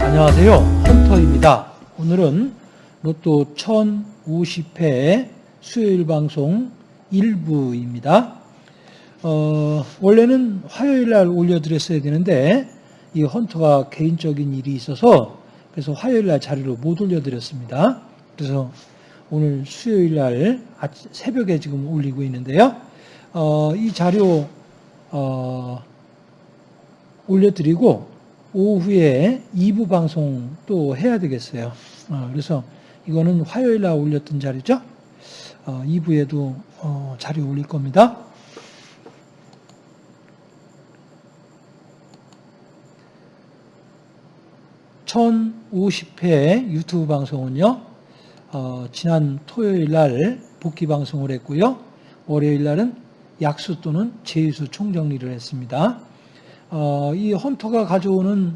안녕하세요. 헌터입니다. 오늘은 로또 1050회 수요일 방송 1부입니다. 어, 원래는 화요일 날 올려드렸어야 되는데 이 헌터가 개인적인 일이 있어서 그래서 화요일 날 자료를 못 올려드렸습니다. 그래서 오늘 수요일 날 새벽에 지금 올리고 있는데요. 어, 이 자료 어, 올려드리고 오후에 2부 방송 또 해야 되겠어요. 어, 그래서 이거는 화요일 날 올렸던 자료죠. 어, 2부에도 어, 자료 올릴 겁니다. (1050회) 유튜브 방송은요 어, 지난 토요일 날 복귀 방송을 했고요 월요일 날은 약수 또는 제수 총정리를 했습니다 어, 이 헌터가 가져오는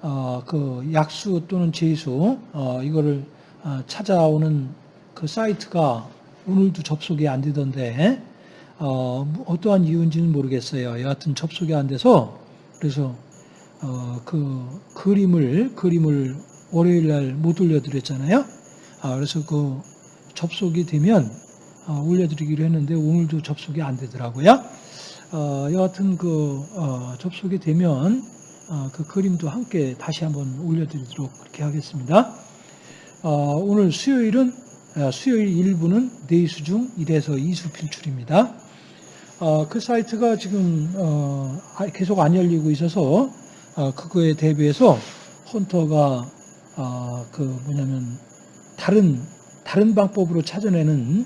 어, 그 약수 또는 제수 어, 이거를 어, 찾아오는 그 사이트가 오늘도 접속이 안 되던데 어, 뭐 어떠한 이유인지는 모르겠어요. 여하튼 접속이 안 돼서 그래서 어, 그 그림을 그림을 월요일 날 못 올려드렸잖아요. 아, 그래서 그 접속이 되면 어, 올려드리기로 했는데 오늘도 접속이 안 되더라고요. 어, 여하튼 그 어, 접속이 되면 어, 그 그림도 함께 다시 한번 올려드리도록 그렇게 하겠습니다. 어, 오늘 수요일은 어, 수요일 1부는 네이수 중 1에서 2수 필출입니다. 어, 그 사이트가 지금 어, 아- 계속 안 열리고 있어서 어, 그거에 대비해서 헌터가 어, 그 뭐냐면 다른 다른 방법으로 찾아내는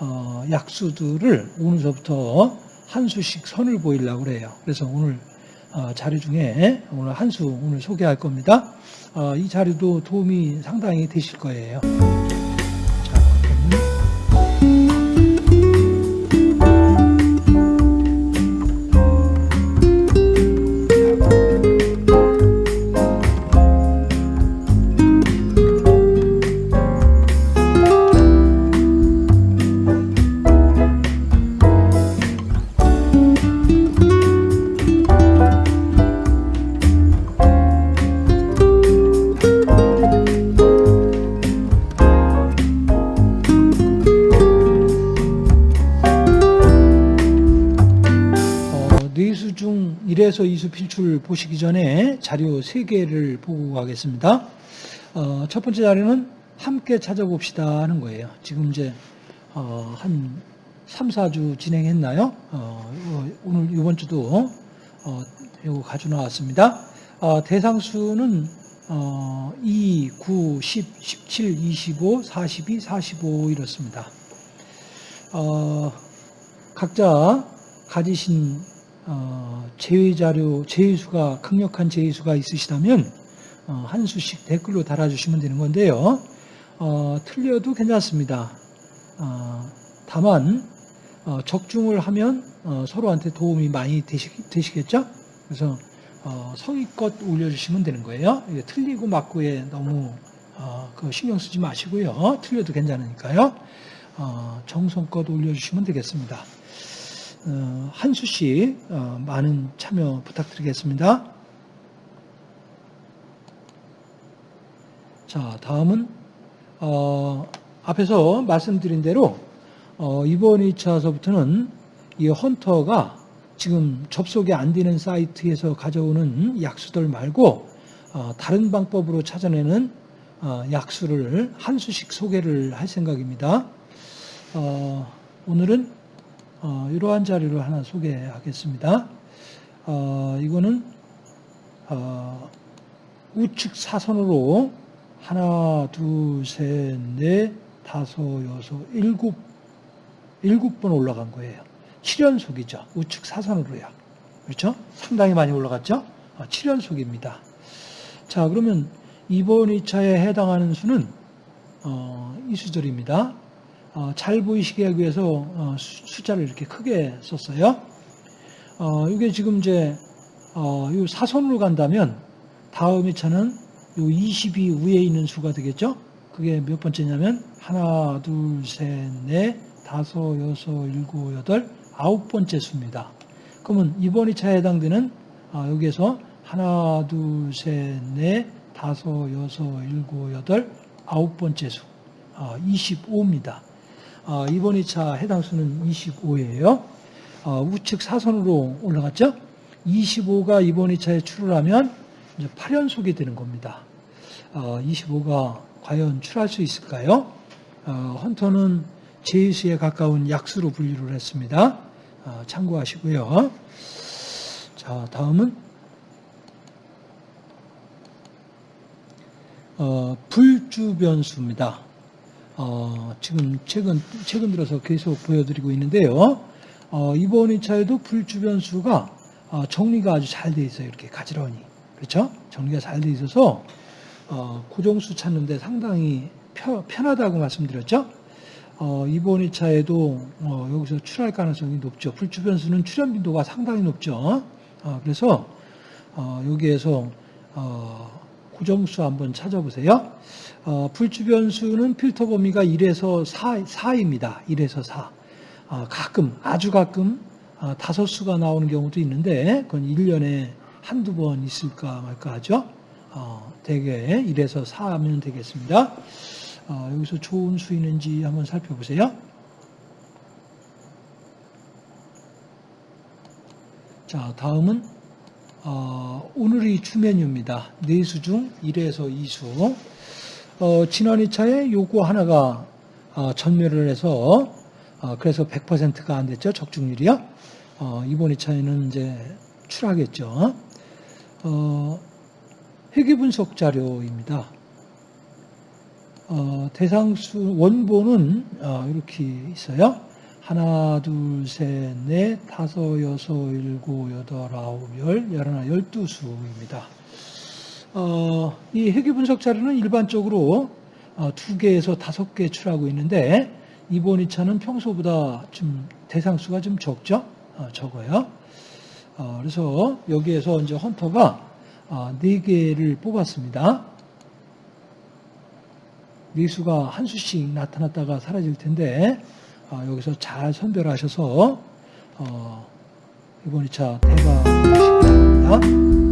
어, 약수들을 오늘서부터 한 수씩 선을 보이려고 그래요. 그래서 오늘 어, 자료 중에 오늘 한 수 오늘 소개할 겁니다. 어, 이 자료도 도움이 상당히 되실 거예요. 1에서 2수 필출 보시기 전에 자료 3개를 보고 가겠습니다. 어, 첫 번째 자료는 함께 찾아봅시다 하는 거예요. 지금 이제 어, 한 3, 4주 진행했나요? 어, 오늘 이번 주도 어, 이거 가져 나왔습니다. 어, 대상수는 어, 2, 9, 10, 17, 25, 42, 45 이렇습니다. 어, 각자 가지신 어, 제외 자료, 제외수가 강력한 제외수가 있으시다면 어, 한 수씩 댓글로 달아주시면 되는 건데요. 어, 틀려도 괜찮습니다. 어, 다만 어, 적중을 하면 어, 서로한테 도움이 많이 되시, 되시겠죠? 그래서 어, 성의껏 올려주시면 되는 거예요. 틀리고 맞고에 너무 신경 쓰지 마시고요. 틀려도 괜찮으니까요. 어, 정성껏 올려주시면 되겠습니다. 어, 한 수씩 어, 많은 참여 부탁드리겠습니다. 자, 다음은 어, 앞에서 말씀드린 대로 어, 이번 2차서부터는 이 헌터가 지금 접속이 안 되는 사이트에서 가져오는 약수들 말고 어, 다른 방법으로 찾아내는 어, 약수를 한 수씩 소개를 할 생각입니다. 어, 오늘은 어, 이러한 자료를 하나 소개하겠습니다. 어, 이거는 어, 우측 사선으로 하나, 둘, 셋, 넷, 다섯, 여섯, 일곱, 일곱 번 올라간 거예요. 7연속이죠. 우측 사선으로요. 그렇죠? 상당히 많이 올라갔죠? 7연속입니다. 자, 그러면 이번 2차에 해당하는 수는 어, 이 수들입니다. 어, 잘 보이시게 하기 위해서 어, 수- 숫자를 이렇게 크게 썼어요. 어, 이게 지금 이제 어, 이 사선으로 간다면 다음 2차는 20이 위에 있는 수가 되겠죠? 그게 몇 번째냐면 하나, 둘, 셋, 넷, 다섯, 여섯, 일곱, 여덟, 아홉 번째 수입니다. 그러면 이번 2차에 해당되는 아, 여기에서 하나, 둘, 셋, 넷, 다섯, 여섯, 일곱, 여덟, 아홉 번째 수 아, 25입니다. 아, 이번 2차 해당 수는 25예요. 아, 우측 사선으로 올라갔죠? 25가 이번 2차에 출을 이제 8연속이 되는 겁니다. 어, 25가 과연 출할 수 있을까요? 어, 헌터는 제수에 가까운 약수로 분류를 했습니다. 어, 참고하시고요. 자, 다음은 어, 불주변수입니다. 어, 지금 최근 최근 들어서 계속 보여드리고 있는데요. 어, 이번 2차에도 불주변수가 어, 정리가 아주 잘 돼 있어요. 이렇게 가지런히. 그렇죠? 정리가 잘 돼 있어서 어, 고정수 찾는데 상당히 편, 하다고 말씀드렸죠? 어, 이번 2차에도 어, 여기서 출할 가능성이 높죠. 불주변수는 출현 빈도가 상당히 높죠. 어, 그래서 어, 여기에서 어, 고정수 한번 찾아보세요. 불주변수는 필터 범위가 1에서 4, 4입니다. 1에서 4. 가끔, 아주 가끔 아, 다섯 수가 나오는 경우도 있는데 그건 1년에 한두 번 있을까 말까 하죠. 어, 대개 1에서 4하면 되겠습니다. 어, 여기서 좋은 수 있는지 한번 살펴보세요. 자, 다음은 어, 오늘의 주메뉴입니다. 4수 중 1에서 2수. 어, 지난 2차에 요거 하나가 어, 전멸을 해서 어, 그래서 100%가 안 됐죠. 적중률이요. 어, 이번 2차에는 이제 출하겠죠. 어, 회귀 분석 자료입니다. 어, 대상수 원본은 어, 이렇게 있어요. 하나, 둘, 셋, 넷, 다섯, 여섯, 일곱, 여덟, 아홉, 열, 열하나, 열두 수입니다. 어, 이 회귀 분석 자료는 일반적으로 어, 두 개에서 다섯 개 출하고 있는데 이번 2차는 평소보다 좀 대상 수가 좀 적죠. 어, 적어요. 어, 그래서 여기에서 이제 헌터가 어, 네 개를 뽑았습니다. 네 수가 한 수씩 나타났다가 사라질 텐데 여기서 잘 선별하셔서 이번 2차 대박 하시기 바랍니다.